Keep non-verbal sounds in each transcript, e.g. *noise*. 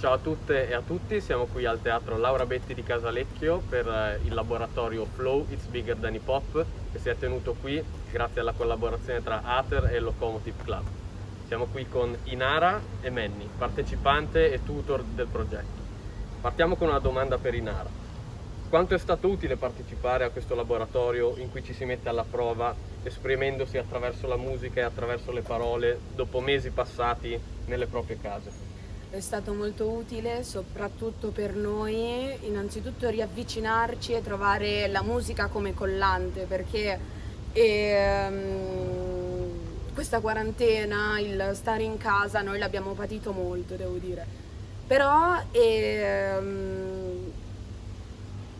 Ciao a tutte e a tutti, siamo qui al Teatro Laura Betti di Casalecchio per eh, il laboratorio Flow It's Bigger Than Hip Hop che si è tenuto qui grazie alla collaborazione tra Ater e Locomotive Club. Siamo qui con Inara e Manny, partecipante e tutor del progetto. Partiamo con una domanda per Inara. Quanto è stato utile partecipare a questo laboratorio in cui ci si mette alla prova esprimendosi attraverso la musica e attraverso le parole dopo mesi passati nelle proprie case? È stato molto utile soprattutto per noi innanzitutto riavvicinarci e trovare la musica come collante perché ehm, questa quarantena, il stare in casa, noi l'abbiamo patito molto devo dire. Però ehm,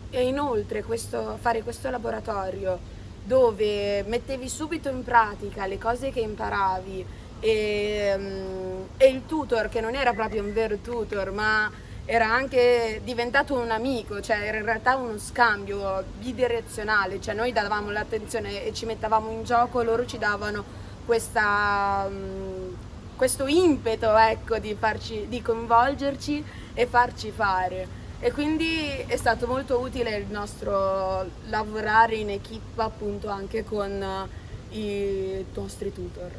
e inoltre questo, fare questo laboratorio dove mettevi subito in pratica le cose che imparavi e, um, e il tutor che non era proprio un vero tutor ma era anche diventato un amico, cioè era in realtà uno scambio bidirezionale, cioè noi davamo l'attenzione e ci mettavamo in gioco, loro ci davano questa, um, questo impeto ecco, di, farci, di coinvolgerci e farci fare. E quindi è stato molto utile il nostro lavorare in equipe appunto anche con i nostri tutor.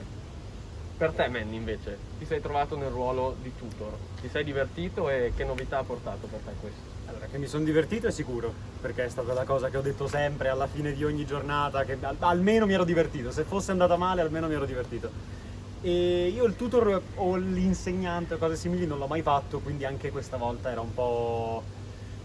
Per te Manny invece, ti sei trovato nel ruolo di tutor, ti sei divertito e che novità ha portato per te questo? Allora, che mi sono divertito è sicuro, perché è stata la cosa che ho detto sempre alla fine di ogni giornata, che almeno mi ero divertito, se fosse andata male almeno mi ero divertito. E io il tutor o l'insegnante o cose simili non l'ho mai fatto, quindi anche questa volta era un po'...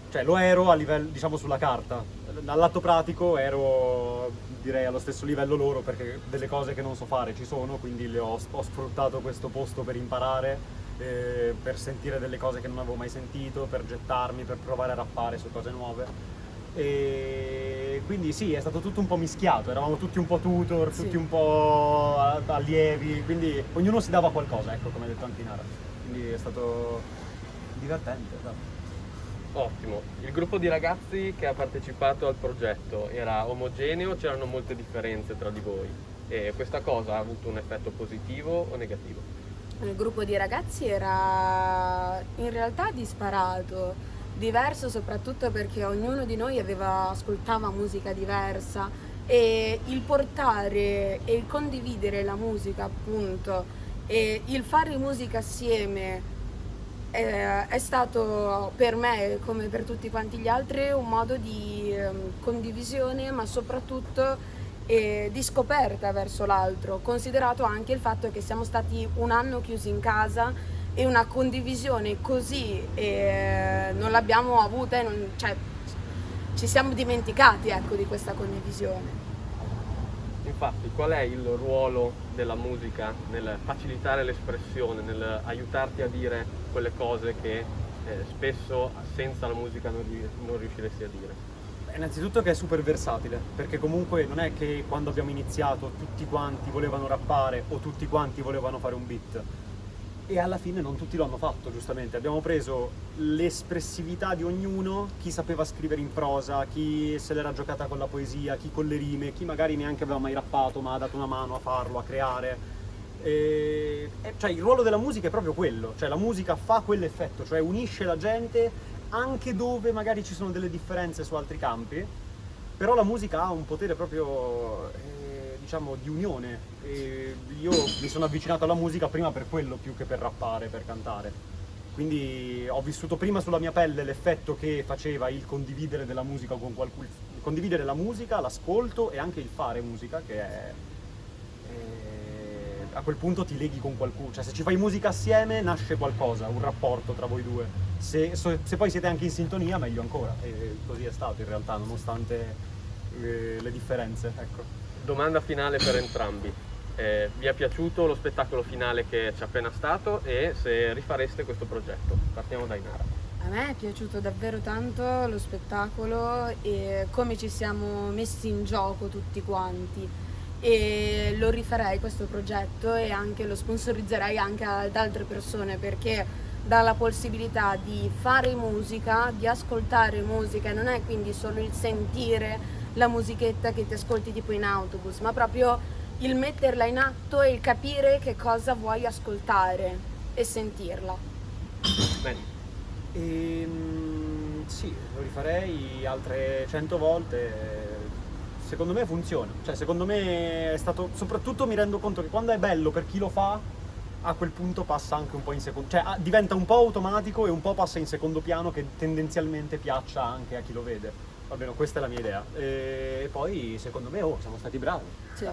cioè lo ero a livello, diciamo, sulla carta. Dall'atto pratico ero direi allo stesso livello loro perché delle cose che non so fare ci sono, quindi ho, ho, sfruttato questo posto per imparare, eh, per sentire delle cose che non avevo mai sentito, per gettarmi, per provare a rappare su cose nuove. E quindi sì, è stato tutto un po' mischiato, eravamo tutti un po' tutor, tutti sì. un po' allievi, quindi ognuno si dava qualcosa, ecco come ha detto anche Inara. Quindi è stato divertente. Esatto. Ottimo, il gruppo di ragazzi che ha partecipato al progetto era omogeneo, c'erano molte differenze tra di voi? E questa cosa ha avuto un effetto positivo o negativo? Il gruppo di ragazzi era in realtà disparato, diverso soprattutto perché ognuno di noi aveva, ascoltava musica diversa e il portare e il condividere la musica appunto e il fare musica assieme eh, è stato per me, come per tutti quanti gli altri, un modo di eh, condivisione, ma soprattutto eh, di scoperta verso l'altro, considerato anche il fatto che siamo stati un anno chiusi in casa e una condivisione così eh, non l'abbiamo avuta, non, cioè, ci siamo dimenticati ecco, di questa condivisione. Infatti, qual è il ruolo della musica nel facilitare l'espressione, nel aiutarti a dire quelle cose che eh, spesso senza la musica non, non riusciresti a dire? Innanzitutto che è super versatile, perché comunque non è che quando abbiamo iniziato tutti quanti volevano rappare o tutti quanti volevano fare un beat, e alla fine non tutti lo hanno fatto giustamente, abbiamo preso l'espressività di ognuno, chi sapeva scrivere in prosa, chi se l'era giocata con la poesia, chi con le rime, chi magari neanche aveva mai rappato ma ha dato una mano a farlo, a creare. E, cioè il ruolo della musica è proprio quello, cioè la musica fa quell'effetto, cioè unisce la gente anche dove magari ci sono delle differenze su altri campi, però la musica ha un potere proprio... Eh, diciamo, di unione. E io mi sono avvicinato alla musica prima per quello più che per rappare, per cantare. Quindi ho vissuto prima sulla mia pelle l'effetto che faceva il condividere della musica con qualcuno, condividere la musica, l'ascolto e anche il fare musica che è, è, a quel punto ti leghi con qualcuno, cioè se ci fai musica assieme nasce qualcosa, un rapporto tra voi due. Se, se poi siete anche in sintonia meglio ancora e così è stato in realtà nonostante eh, le differenze. Ecco domanda finale per entrambi. Eh, vi è piaciuto lo spettacolo finale che c'è appena stato e se rifareste questo progetto? Partiamo da Inara. A me è piaciuto davvero tanto lo spettacolo e come ci siamo messi in gioco tutti quanti e lo rifarei questo progetto e anche lo sponsorizzerei anche ad altre persone perché dà la possibilità di fare musica, di ascoltare musica, non è quindi solo il sentire la musichetta che ti ascolti tipo in autobus, ma proprio il metterla in atto e il capire che cosa vuoi ascoltare e sentirla. Bene. E, mm, sì, lo rifarei altre 100 volte. Secondo me funziona. Cioè, secondo me è stato. Soprattutto mi rendo conto che quando è bello per chi lo fa, a quel punto passa anche un po' in secondo. Cioè, ah, diventa un po' automatico e un po' passa in secondo piano che tendenzialmente piaccia anche a chi lo vede. Almeno questa è la mia idea. E poi, secondo me, oh, siamo stati bravi. Sì.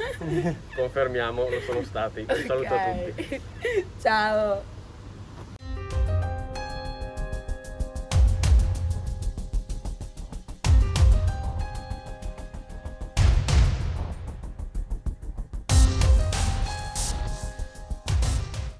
*laughs* Confermiamo, lo sono stati. Un *laughs* saluto a tutti. Ciao.